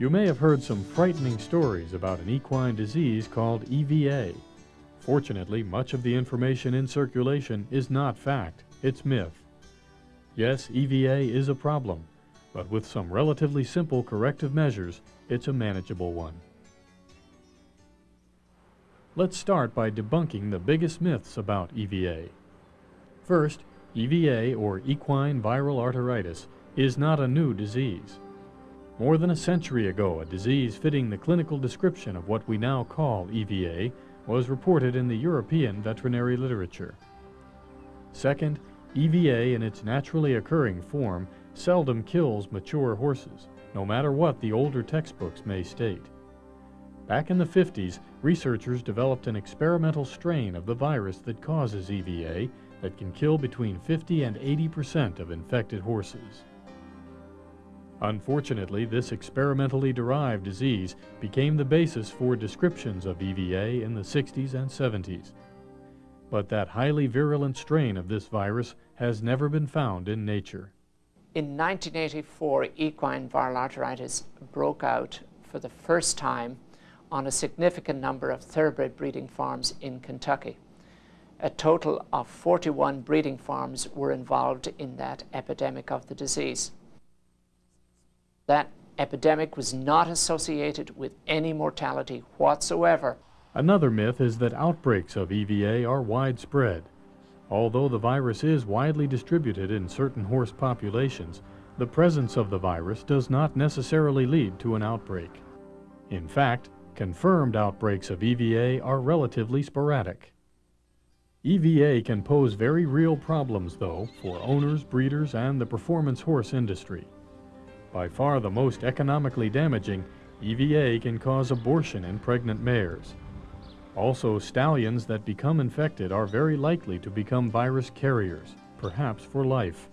You may have heard some frightening stories about an equine disease called EVA. Fortunately, much of the information in circulation is not fact, it's myth. Yes, EVA is a problem, but with some relatively simple corrective measures, it's a manageable one. Let's start by debunking the biggest myths about EVA. First, EVA, or equine viral arteritis, is not a new disease. More than a century ago, a disease fitting the clinical description of what we now call EVA was reported in the European veterinary literature. Second, EVA in its naturally occurring form seldom kills mature horses, no matter what the older textbooks may state. Back in the 50s, researchers developed an experimental strain of the virus that causes EVA that can kill between 50 and 80 percent of infected horses. Unfortunately, this experimentally derived disease became the basis for descriptions of EVA in the 60s and 70s. But that highly virulent strain of this virus has never been found in nature. In 1984, equine viral arteritis broke out for the first time on a significant number of thoroughbred breeding farms in Kentucky. A total of 41 breeding farms were involved in that epidemic of the disease that epidemic was not associated with any mortality whatsoever. Another myth is that outbreaks of EVA are widespread. Although the virus is widely distributed in certain horse populations, the presence of the virus does not necessarily lead to an outbreak. In fact, confirmed outbreaks of EVA are relatively sporadic. EVA can pose very real problems, though, for owners, breeders, and the performance horse industry. By far the most economically damaging, EVA can cause abortion in pregnant mares. Also, stallions that become infected are very likely to become virus carriers, perhaps for life.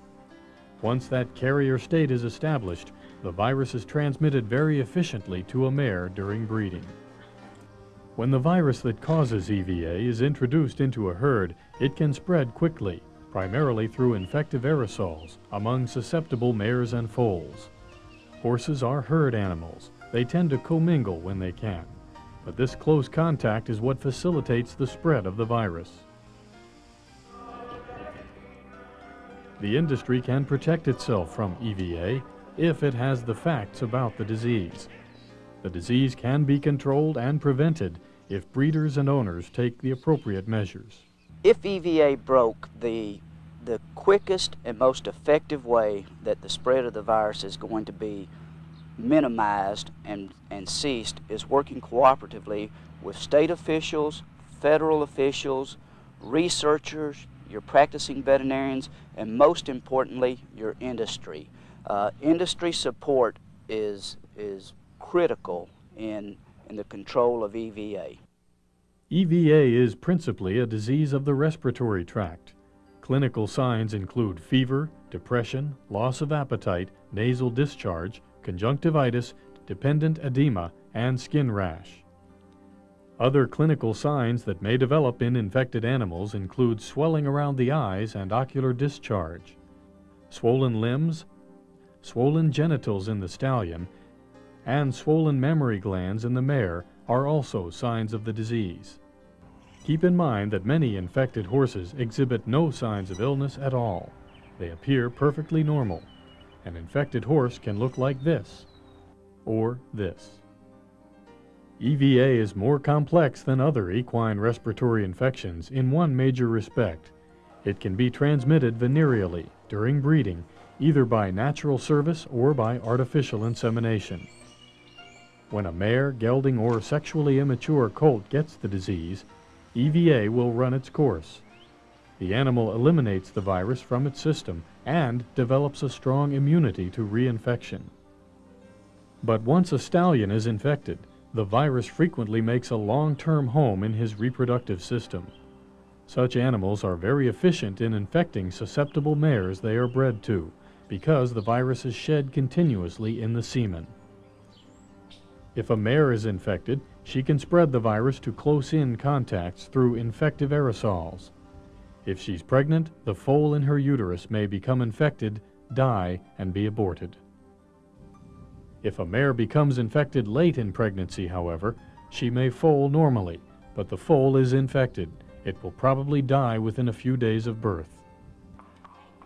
Once that carrier state is established, the virus is transmitted very efficiently to a mare during breeding. When the virus that causes EVA is introduced into a herd, it can spread quickly, primarily through infective aerosols, among susceptible mares and foals. Horses are herd animals. They tend to commingle when they can. But this close contact is what facilitates the spread of the virus. The industry can protect itself from EVA if it has the facts about the disease. The disease can be controlled and prevented if breeders and owners take the appropriate measures. If EVA broke, the the quickest and most effective way that the spread of the virus is going to be minimized and, and ceased is working cooperatively with state officials, federal officials, researchers, your practicing veterinarians, and most importantly, your industry. Uh, industry support is, is critical in, in the control of EVA. EVA is principally a disease of the respiratory tract. Clinical signs include fever, depression, loss of appetite, nasal discharge, conjunctivitis, dependent edema, and skin rash. Other clinical signs that may develop in infected animals include swelling around the eyes and ocular discharge, swollen limbs, swollen genitals in the stallion, and swollen mammary glands in the mare are also signs of the disease. Keep in mind that many infected horses exhibit no signs of illness at all. They appear perfectly normal. An infected horse can look like this, or this. EVA is more complex than other equine respiratory infections in one major respect. It can be transmitted venereally during breeding, either by natural service or by artificial insemination. When a mare, gelding, or sexually immature colt gets the disease, EVA will run its course. The animal eliminates the virus from its system and develops a strong immunity to reinfection. But once a stallion is infected, the virus frequently makes a long-term home in his reproductive system. Such animals are very efficient in infecting susceptible mares they are bred to, because the virus is shed continuously in the semen. If a mare is infected, she can spread the virus to close-in contacts through infective aerosols. If she's pregnant, the foal in her uterus may become infected, die, and be aborted. If a mare becomes infected late in pregnancy, however, she may foal normally, but the foal is infected. It will probably die within a few days of birth.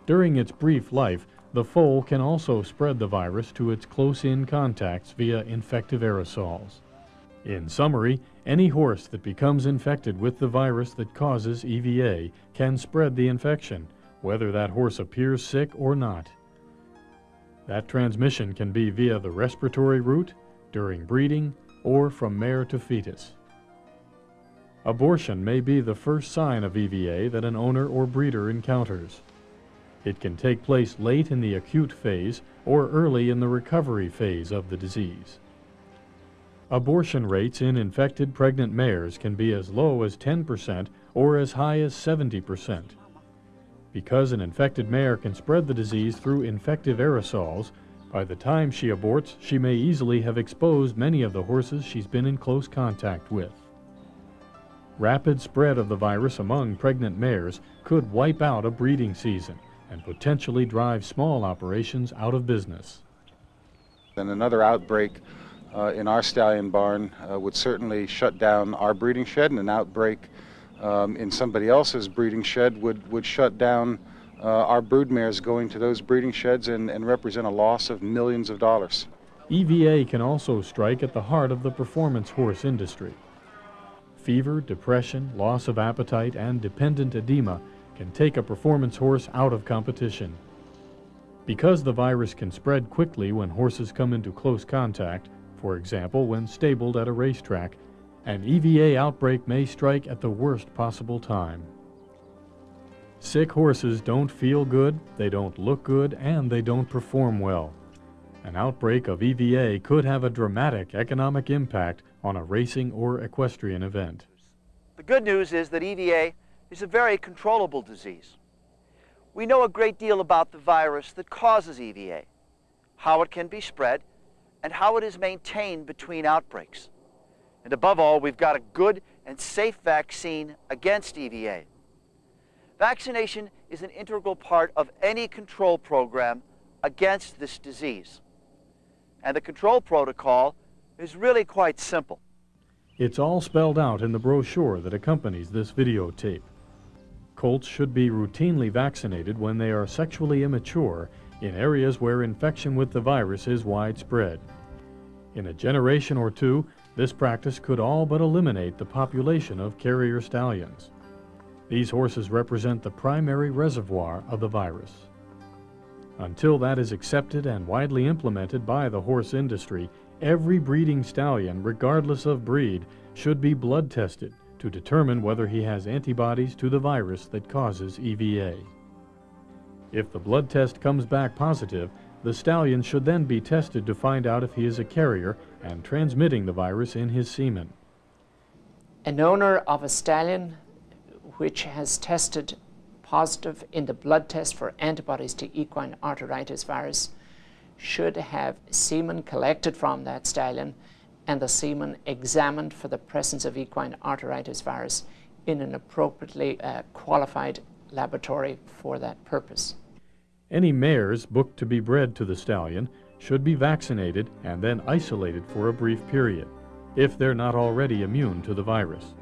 During its brief life, the foal can also spread the virus to its close-in contacts via infective aerosols. In summary, any horse that becomes infected with the virus that causes EVA can spread the infection, whether that horse appears sick or not. That transmission can be via the respiratory route, during breeding, or from mare to fetus. Abortion may be the first sign of EVA that an owner or breeder encounters. It can take place late in the acute phase or early in the recovery phase of the disease. Abortion rates in infected pregnant mares can be as low as 10% or as high as 70%. Because an infected mare can spread the disease through infective aerosols, by the time she aborts, she may easily have exposed many of the horses she's been in close contact with. Rapid spread of the virus among pregnant mares could wipe out a breeding season and potentially drive small operations out of business. And another outbreak uh, in our stallion barn uh, would certainly shut down our breeding shed, and an outbreak um, in somebody else's breeding shed would, would shut down uh, our brood mares going to those breeding sheds and, and represent a loss of millions of dollars. EVA can also strike at the heart of the performance horse industry. Fever, depression, loss of appetite, and dependent edema can take a performance horse out of competition. Because the virus can spread quickly when horses come into close contact, for example when stabled at a racetrack, an EVA outbreak may strike at the worst possible time. Sick horses don't feel good, they don't look good, and they don't perform well. An outbreak of EVA could have a dramatic economic impact on a racing or equestrian event. The good news is that EVA is a very controllable disease. We know a great deal about the virus that causes EVA, how it can be spread, and how it is maintained between outbreaks. And above all, we've got a good and safe vaccine against EVA. Vaccination is an integral part of any control program against this disease. And the control protocol is really quite simple. It's all spelled out in the brochure that accompanies this videotape. Colts should be routinely vaccinated when they are sexually immature in areas where infection with the virus is widespread. In a generation or two, this practice could all but eliminate the population of carrier stallions. These horses represent the primary reservoir of the virus. Until that is accepted and widely implemented by the horse industry, every breeding stallion, regardless of breed, should be blood tested to determine whether he has antibodies to the virus that causes EVA. If the blood test comes back positive, the stallion should then be tested to find out if he is a carrier and transmitting the virus in his semen. An owner of a stallion which has tested positive in the blood test for antibodies to equine arteritis virus should have semen collected from that stallion and the semen examined for the presence of equine arteritis virus in an appropriately uh, qualified laboratory for that purpose. Any mares booked to be bred to the stallion should be vaccinated and then isolated for a brief period, if they're not already immune to the virus.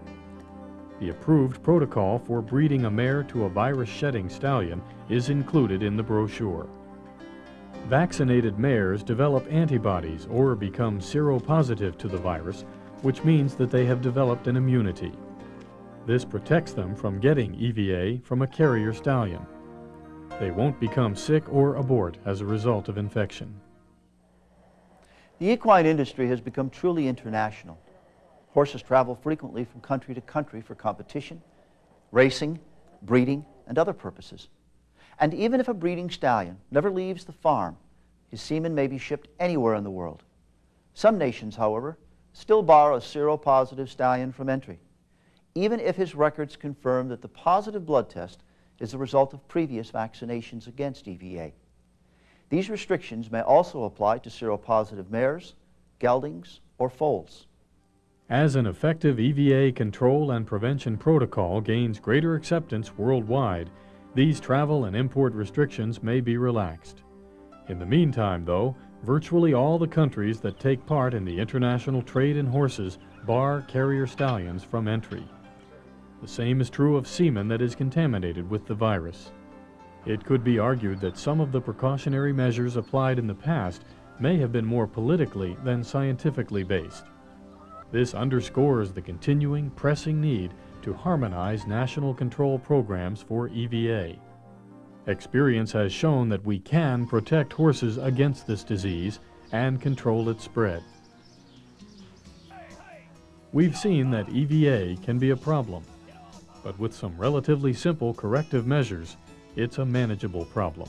The approved protocol for breeding a mare to a virus-shedding stallion is included in the brochure. Vaccinated mares develop antibodies or become seropositive to the virus, which means that they have developed an immunity. This protects them from getting EVA from a carrier stallion. They won't become sick or abort as a result of infection. The equine industry has become truly international. Horses travel frequently from country to country for competition, racing, breeding, and other purposes. And even if a breeding stallion never leaves the farm, his semen may be shipped anywhere in the world. Some nations, however, still bar a seropositive stallion from entry, even if his records confirm that the positive blood test is the result of previous vaccinations against EVA. These restrictions may also apply to seropositive mares, geldings, or foals. As an effective EVA control and prevention protocol gains greater acceptance worldwide, these travel and import restrictions may be relaxed. In the meantime, though, Virtually all the countries that take part in the international trade in horses bar carrier stallions from entry. The same is true of semen that is contaminated with the virus. It could be argued that some of the precautionary measures applied in the past may have been more politically than scientifically based. This underscores the continuing pressing need to harmonize national control programs for EVA. Experience has shown that we can protect horses against this disease and control its spread. We've seen that EVA can be a problem, but with some relatively simple corrective measures, it's a manageable problem.